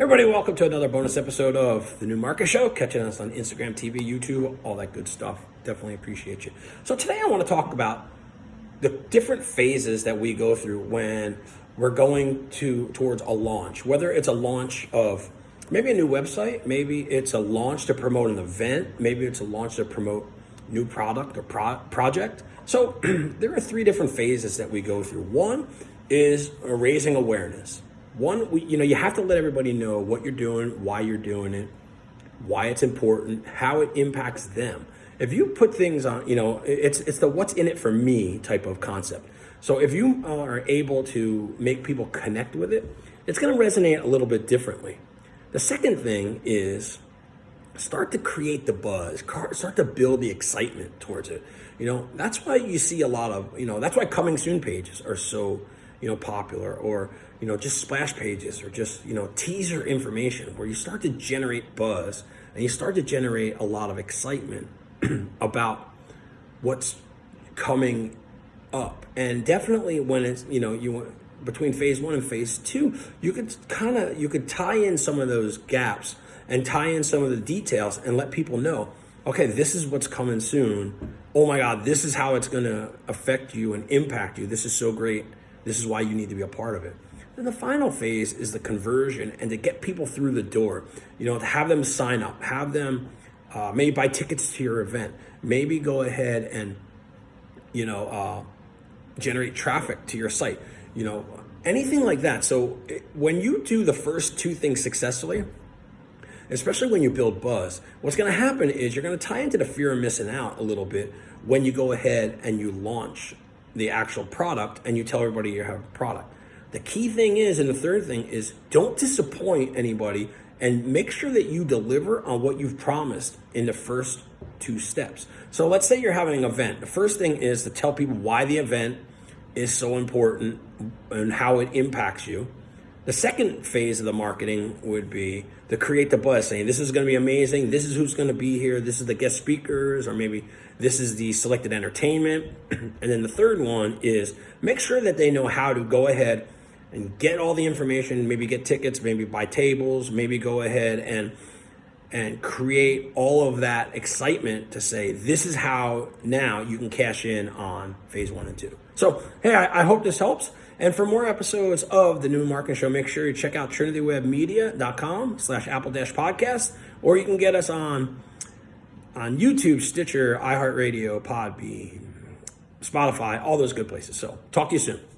Everybody, welcome to another bonus episode of the New Market Show. Catching us on Instagram, TV, YouTube, all that good stuff. Definitely appreciate you. So today I want to talk about the different phases that we go through when we're going to towards a launch. Whether it's a launch of maybe a new website, maybe it's a launch to promote an event, maybe it's a launch to promote new product or pro project. So there are three different phases that we go through. One is raising awareness one, we, you know, you have to let everybody know what you're doing, why you're doing it, why it's important, how it impacts them. If you put things on, you know, it's it's the what's in it for me type of concept. So if you are able to make people connect with it, it's going to resonate a little bit differently. The second thing is start to create the buzz, start to build the excitement towards it. You know, that's why you see a lot of, you know, that's why coming soon pages are so you know, popular or, you know, just splash pages or just, you know, teaser information where you start to generate buzz and you start to generate a lot of excitement about what's coming up. And definitely when it's, you know, you between phase one and phase two, you could kind of, you could tie in some of those gaps and tie in some of the details and let people know, okay, this is what's coming soon. Oh my God, this is how it's going to affect you and impact you. This is so great. This is why you need to be a part of it. Then the final phase is the conversion and to get people through the door, you know, to have them sign up, have them uh, maybe buy tickets to your event, maybe go ahead and, you know, uh, generate traffic to your site, you know, anything like that. So when you do the first two things successfully, especially when you build buzz, what's going to happen is you're going to tie into the fear of missing out a little bit when you go ahead and you launch the actual product and you tell everybody you have a product. The key thing is, and the third thing is don't disappoint anybody and make sure that you deliver on what you've promised in the first two steps. So let's say you're having an event. The first thing is to tell people why the event is so important and how it impacts you. The second phase of the marketing would be to create the buzz, saying this is going to be amazing. This is who's going to be here. This is the guest speakers, or maybe this is the selected entertainment. and then the third one is make sure that they know how to go ahead and get all the information, maybe get tickets, maybe buy tables, maybe go ahead and and create all of that excitement to say this is how now you can cash in on phase one and two. So hey, I, I hope this helps. And for more episodes of the New Marketing Show, make sure you check out trinitywebmedia.com slash apple dash podcast, or you can get us on on YouTube, Stitcher, iHeartRadio, Podbean, Spotify, all those good places. So talk to you soon.